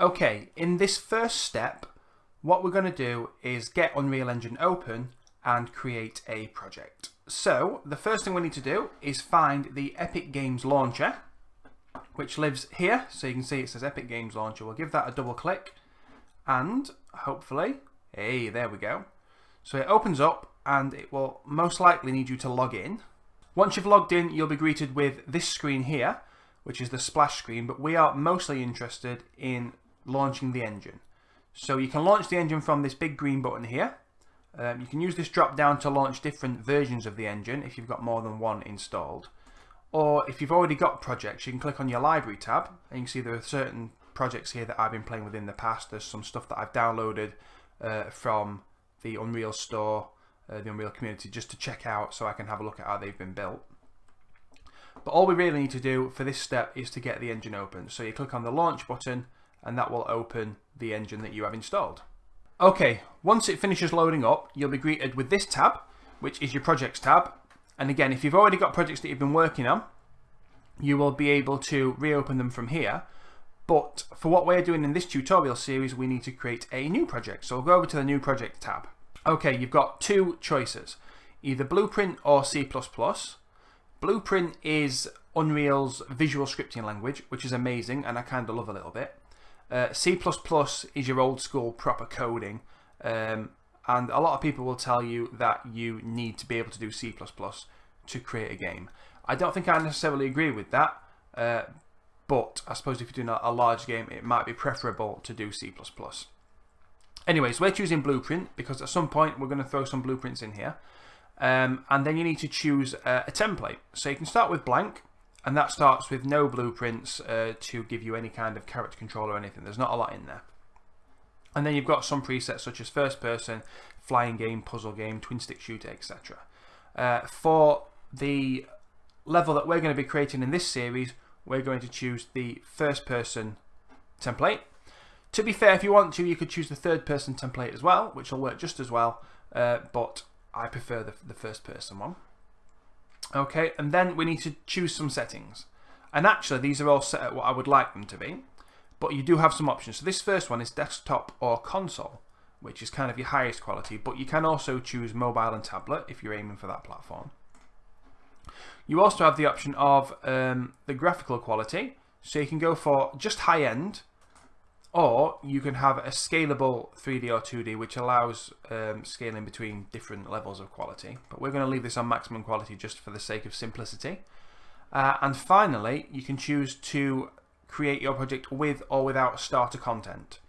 Okay, in this first step, what we're going to do is get Unreal Engine open and create a project. So, the first thing we need to do is find the Epic Games Launcher, which lives here. So you can see it says Epic Games Launcher. We'll give that a double click and hopefully, hey, there we go. So it opens up and it will most likely need you to log in. Once you've logged in, you'll be greeted with this screen here, which is the splash screen, but we are mostly interested in launching the engine. So you can launch the engine from this big green button here. Um, you can use this drop down to launch different versions of the engine if you've got more than one installed. Or if you've already got projects, you can click on your library tab and you can see there are certain projects here that I've been playing with in the past. There's some stuff that I've downloaded uh, from the Unreal Store, uh, the Unreal community, just to check out so I can have a look at how they've been built. But all we really need to do for this step is to get the engine open. So you click on the launch button and that will open the engine that you have installed. Okay, once it finishes loading up, you'll be greeted with this tab, which is your projects tab. And again, if you've already got projects that you've been working on, you will be able to reopen them from here. But for what we're doing in this tutorial series, we need to create a new project. So we'll go over to the new project tab. Okay, you've got two choices, either Blueprint or C++. Blueprint is Unreal's visual scripting language, which is amazing and I kind of love a little bit. Uh, C++ is your old school proper coding um, and a lot of people will tell you that you need to be able to do C++ to create a game. I don't think I necessarily agree with that, uh, but I suppose if you're doing a, large game it might be preferable to do C++. Anyways, we're choosing Blueprint because at some point we're going to throw some blueprints in here. Um, and then you need to choose a template. So you can start with blank and that starts with no blueprints uh, to give you any kind of character control or anything. There's not a lot in there. And then you've got some presets such as first person, flying game, puzzle game, twin stick shooter, etc. Uh, for the level that we're going to be creating in this series, we're going to choose the first person template. To be fair, if you want to, you could choose the third person template as well, which will work just as well, uh, but I prefer the, the first person one. Okay, and then we need to choose some settings. And actually, these are all set at what I would like them to be. But you do have some options. So this first one is desktop or console, which is kind of your highest quality. But you can also choose mobile and tablet if you're aiming for that platform. You also have the option of um, the graphical quality. So you can go for just high end or you can have a scalable 3D or 2D which allows um, scaling between different levels of quality. But we're going to leave this on maximum quality just for the sake of simplicity. Uh, and finally, you can choose to create your project with or without starter content.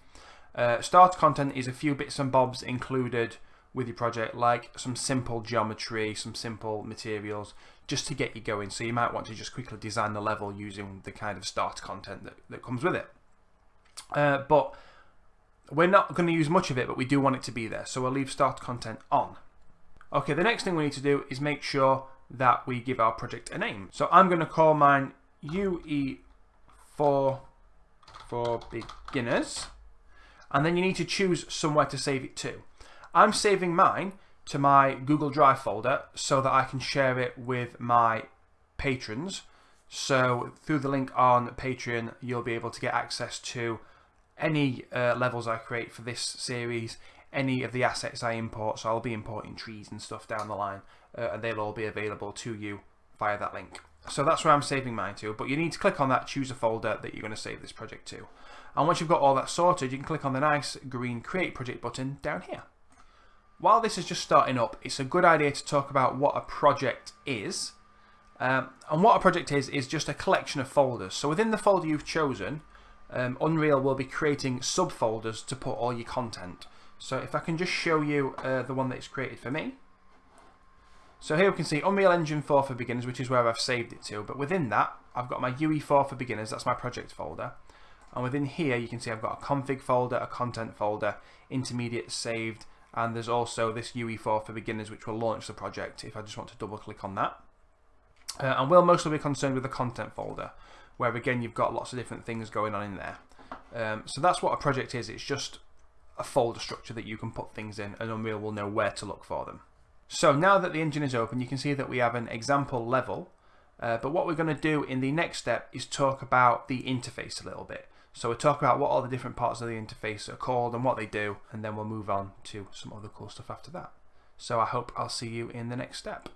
Uh, starter content is a few bits and bobs included with your project like some simple geometry, some simple materials just to get you going. So you might want to just quickly design the level using the kind of starter content that, that comes with it. Uh, but we're not going to use much of it, but we do want it to be there. So we'll leave start content on. Okay, the next thing we need to do is make sure that we give our project a name. So I'm going to call mine UE4 for beginners. And then you need to choose somewhere to save it to. I'm saving mine to my Google Drive folder so that I can share it with my patrons. So through the link on Patreon, you'll be able to get access to any uh, levels I create for this series, any of the assets I import, so I'll be importing trees and stuff down the line, uh, and they'll all be available to you via that link. So that's where I'm saving mine to, but you need to click on that, choose a folder that you're going to save this project to. And once you've got all that sorted, you can click on the nice green Create Project button down here. While this is just starting up, it's a good idea to talk about what a project is. Um, and what a project is, is just a collection of folders. So within the folder you've chosen, um, Unreal will be creating subfolders to put all your content. So if I can just show you uh, the one that it's created for me. So here we can see Unreal Engine 4 for beginners, which is where I've saved it to. But within that, I've got my UE4 for beginners, that's my project folder. And within here, you can see I've got a config folder, a content folder, intermediate saved, and there's also this UE4 for beginners, which will launch the project if I just want to double click on that. Uh, and we'll mostly be concerned with the content folder where again you've got lots of different things going on in there. Um, so that's what a project is, it's just a folder structure that you can put things in and Unreal will know where to look for them. So now that the engine is open you can see that we have an example level uh, but what we're going to do in the next step is talk about the interface a little bit. So we'll talk about what all the different parts of the interface are called and what they do, and then we'll move on to some other cool stuff after that. So I hope I'll see you in the next step.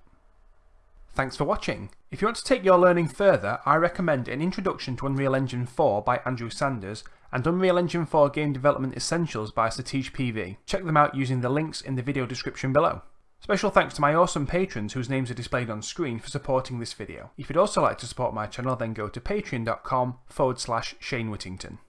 Thanks for watching. If you want to take your learning further, I recommend An Introduction to Unreal Engine 4 by Andrew Sanders and Unreal Engine 4 Game Development Essentials by Satheesh PV. Check them out using the links in the video description below. Special thanks to my awesome patrons whose names are displayed on screen for supporting this video. If you'd also like to support my channel then go to patreon.com forward slash Shane Whittington.